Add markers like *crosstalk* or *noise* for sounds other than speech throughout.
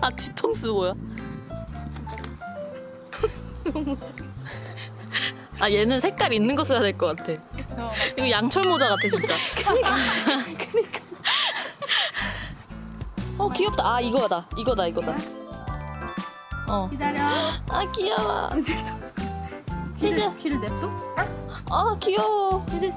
아 뒤통수 뭐야? 아 얘는 색깔 있는 거 써야 될 것 같아. 이거 양철 모자 같아 진짜. 그니까. 어 귀엽다. 아 이거다. 이거다 이거다. 어. 기다려. 아 귀여워. 치즈. 귀를 냅둬. 아 귀여워. 치즈.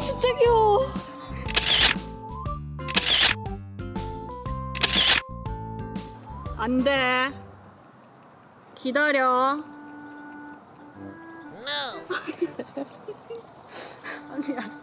진짜 귀여워. 안 돼. 기다려. *laughs* 아니야.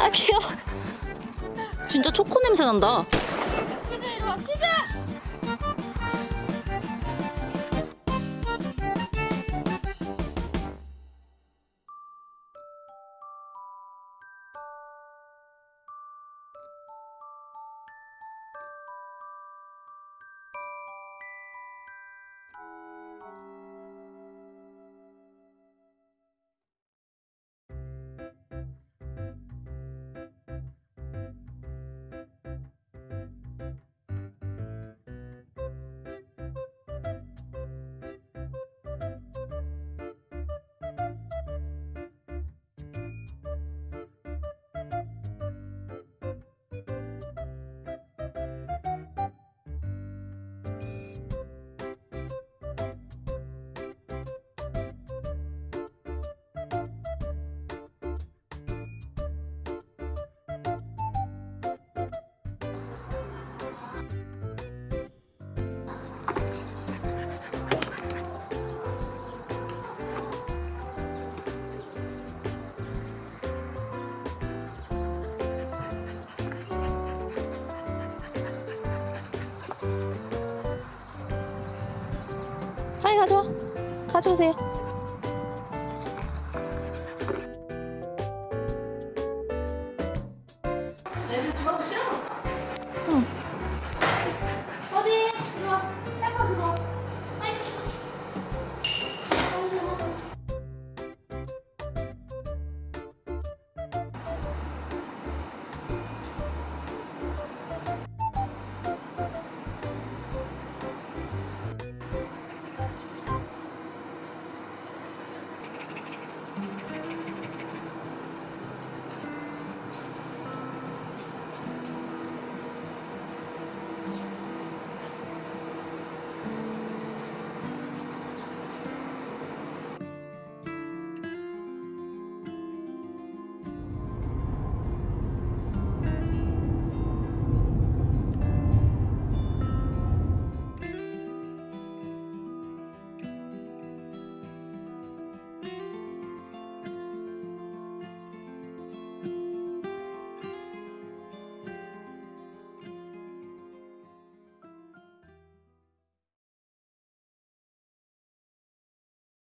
아 귀여워. 진짜 초코 냄새 난다. 치즈 이리 와. 치즈. 하이 가져와. 가져오세요. 얘들 집어서 싫어?